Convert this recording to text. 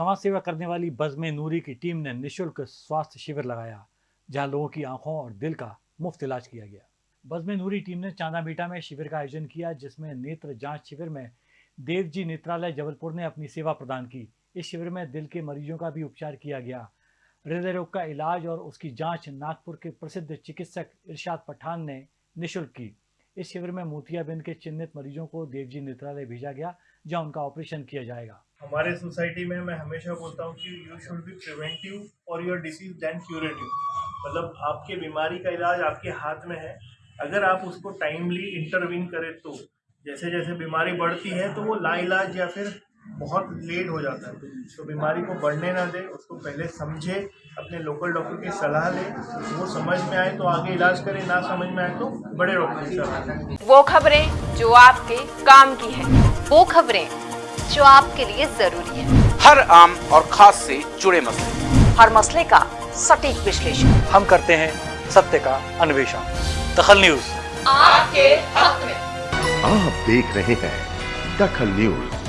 समाज सेवा करने वाली बज़म नूरी की टीम ने निशुल्क स्वास्थ्य शिविर लगाया, जहाँ लोगों की आँखों और दिल का मुफ़्त इलाज किया गया। बज़म नूरी टीम ने चांदा मीटा में शिविर का आयोजन किया, जिसमें नेत्र जाँच शिविर में देवजी नेत्रालय जबलपुर ने अपनी सेवा प्रदान की। इस शिविर में दिल के मरीजों का भी उपचार किया गया। हृदय रोग का इलाज और उसकी जाँच नागपुर के प्रसिद्ध चिकित्सक इरशाद पठान ने निशुल्क की। इस शिविर में मोतियाबिंद के चिन्हित मरीजों को देवजी नेत्रालय भेजा गया, जहाँ उनका ऑपरेशन किया जाएगा। हमारे सोसाइटी में मैं हमेशा बोलता हूँ कि you should be preventive for your disease than curative मतलब आपके बीमारी का इलाज आपके हाथ में है। अगर आप उसको टाइमली इंटरवीन करें तो जैसे जैसे बीमारी बढ़ती है तो वो लाइलाज या फिर बहुत लेट हो जाता है। तो बीमारी को बढ़ने ना दे, उसको पहले समझे, अपने लोकल डॉक्टर की सलाह ले। वो समझ में आए तो आगे इलाज करें, ना समझ में आए तो बड़े डॉक्टर की सलाह वो खबरें जो आपके काम की है। वो खबरें जो आपके लिए ज़रूरी है। हर आम और खास से जुड़े मसले। हर मसले का सटीक विश्लेषण। हम करते हैं सत्य का अन्वेषण। दखल न्यूज़। आपके हक में। आप देख रहे हैं दखल न्यूज़।